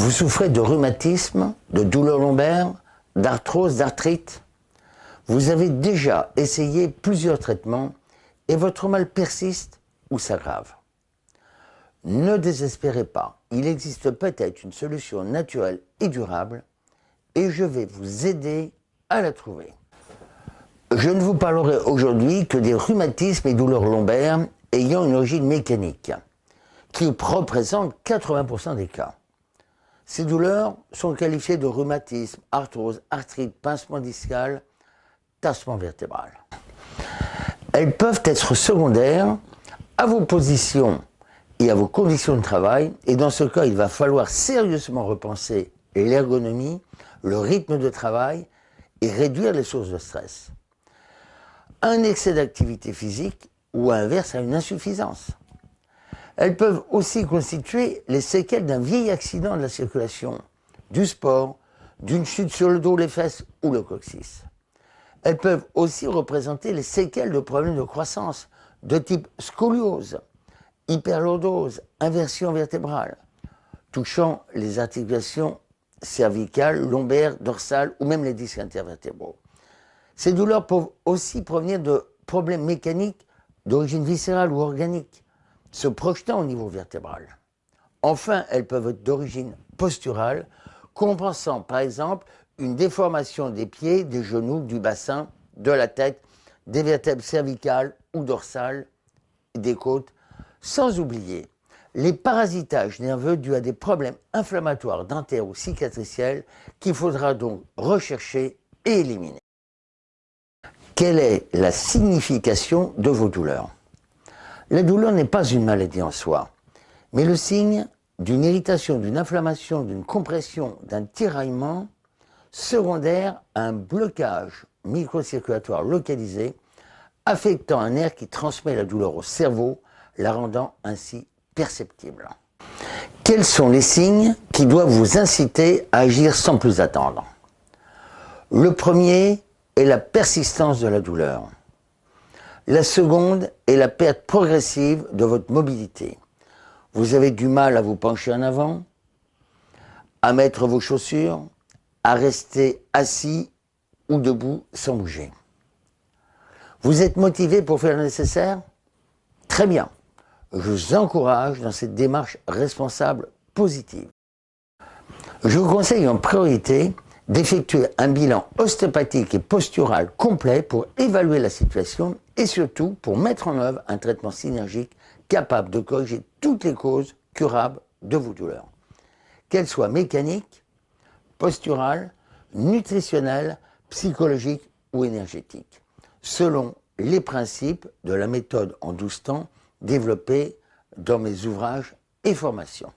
Vous souffrez de rhumatisme, de douleurs lombaires, d'arthrose, d'arthrite Vous avez déjà essayé plusieurs traitements et votre mal persiste ou s'aggrave. Ne désespérez pas, il existe peut-être une solution naturelle et durable et je vais vous aider à la trouver. Je ne vous parlerai aujourd'hui que des rhumatismes et douleurs lombaires ayant une origine mécanique, qui représentent 80% des cas. Ces douleurs sont qualifiées de rhumatisme, arthrose, arthrite, pincement discal, tassement vertébral. Elles peuvent être secondaires à vos positions et à vos conditions de travail, et dans ce cas, il va falloir sérieusement repenser l'ergonomie, le rythme de travail et réduire les sources de stress. Un excès d'activité physique ou inverse à une insuffisance. Elles peuvent aussi constituer les séquelles d'un vieil accident de la circulation, du sport, d'une chute sur le dos, les fesses ou le coccyx. Elles peuvent aussi représenter les séquelles de problèmes de croissance de type scoliose, hyperlordose, inversion vertébrale, touchant les articulations cervicales, lombaires, dorsales ou même les disques intervertébraux. Ces douleurs peuvent aussi provenir de problèmes mécaniques d'origine viscérale ou organique, se projetant au niveau vertébral. Enfin, elles peuvent être d'origine posturale, compensant par exemple une déformation des pieds, des genoux, du bassin, de la tête, des vertèbres cervicales ou dorsales, des côtes, sans oublier les parasitages nerveux dus à des problèmes inflammatoires dentaires ou cicatriciels qu'il faudra donc rechercher et éliminer. Quelle est la signification de vos douleurs? La douleur n'est pas une maladie en soi, mais le signe d'une irritation, d'une inflammation, d'une compression, d'un tiraillement secondaire à un blocage microcirculatoire localisé affectant un nerf qui transmet la douleur au cerveau, la rendant ainsi perceptible. Quels sont les signes qui doivent vous inciter à agir sans plus attendre? Le premier, est la persistance de la douleur. La seconde est la perte progressive de votre mobilité. Vous avez du mal à vous pencher en avant, à mettre vos chaussures, à rester assis ou debout sans bouger. Vous êtes motivé pour faire le nécessaire? Très bien. Je vous encourage dans cette démarche responsable positive. Je vous conseille en priorité d'effectuer un bilan ostéopathique et postural complet pour évaluer la situation et surtout pour mettre en œuvre un traitement synergique capable de corriger toutes les causes curables de vos douleurs, qu'elles soient mécaniques, posturales, nutritionnelles, psychologiques ou énergétiques, selon les principes de la méthode en 12 temps développée dans mes ouvrages et formations.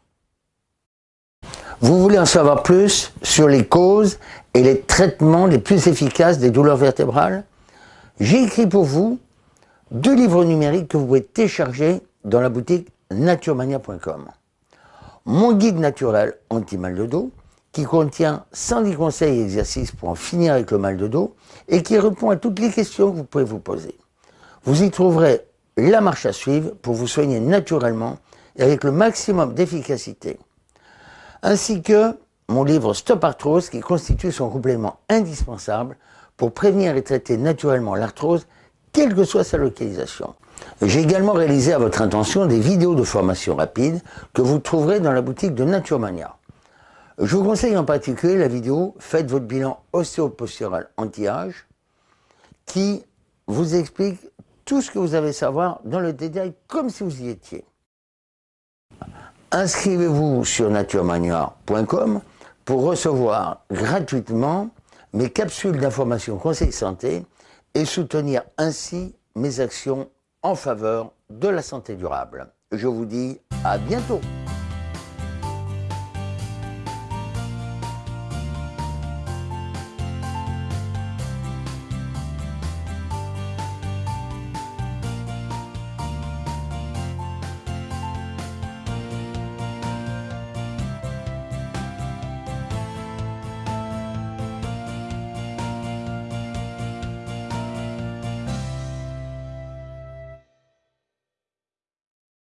Vous voulez en savoir plus sur les causes et les traitements les plus efficaces des douleurs vertébrales J'ai écrit pour vous deux livres numériques que vous pouvez télécharger dans la boutique naturemania.com. Mon guide naturel anti-mal de dos, qui contient 110 conseils et exercices pour en finir avec le mal de dos et qui répond à toutes les questions que vous pouvez vous poser. Vous y trouverez la marche à suivre pour vous soigner naturellement et avec le maximum d'efficacité ainsi que mon livre Stop Arthrose qui constitue son complément indispensable pour prévenir et traiter naturellement l'arthrose, quelle que soit sa localisation. J'ai également réalisé à votre intention des vidéos de formation rapide que vous trouverez dans la boutique de Naturemania. Je vous conseille en particulier la vidéo Faites votre bilan ostéopostural anti-âge qui vous explique tout ce que vous avez à savoir dans le détail comme si vous y étiez inscrivez-vous sur naturemania.com pour recevoir gratuitement mes capsules d'information conseil santé et soutenir ainsi mes actions en faveur de la santé durable. Je vous dis à bientôt